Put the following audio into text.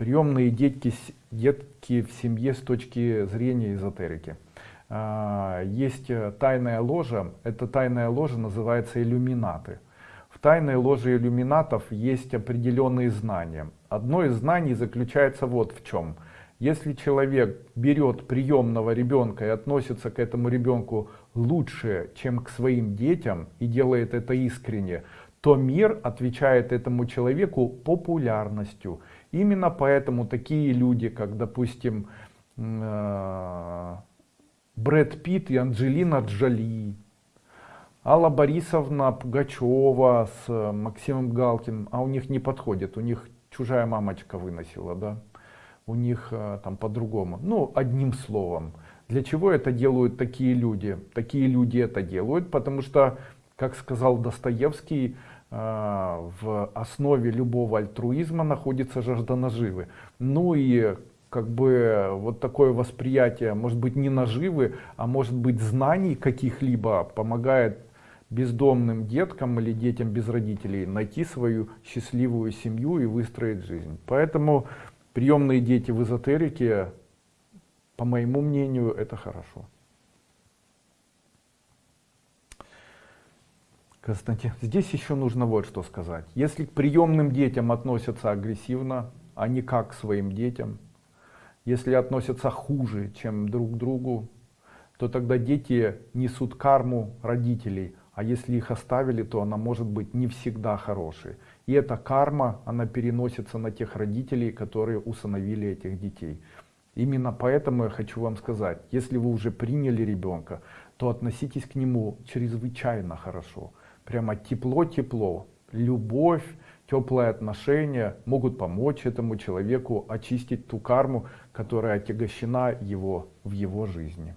приемные детки, детки в семье с точки зрения эзотерики. А, есть э, тайная ложа, эта тайная ложа называется иллюминаты. В тайной ложе иллюминатов есть определенные знания. Одно из знаний заключается вот в чем. Если человек берет приемного ребенка и относится к этому ребенку лучше, чем к своим детям, и делает это искренне, то мир отвечает этому человеку популярностью. Именно поэтому такие люди, как, допустим, э, Брэд Питт и Анджелина Джоли, Алла Борисовна Пугачева с э, Максимом Галкиным, а у них не подходит, у них чужая мамочка выносила, да, у них э, там по-другому. Ну, одним словом. Для чего это делают такие люди? Такие люди это делают, потому что, как сказал Достоевский, в основе любого альтруизма находится жажда наживы. Ну и как бы вот такое восприятие, может быть не наживы, а может быть знаний каких-либо помогает бездомным деткам или детям без родителей найти свою счастливую семью и выстроить жизнь. Поэтому приемные дети в эзотерике, по моему мнению, это хорошо. Константин, здесь еще нужно вот что сказать. Если к приемным детям относятся агрессивно, а не как к своим детям, если относятся хуже, чем друг к другу, то тогда дети несут карму родителей, а если их оставили, то она может быть не всегда хорошей. И эта карма, она переносится на тех родителей, которые усыновили этих детей. Именно поэтому я хочу вам сказать, если вы уже приняли ребенка, то относитесь к нему чрезвычайно хорошо прямо тепло-тепло. Любовь, теплые отношения могут помочь этому человеку очистить ту карму, которая отягощена его в его жизни.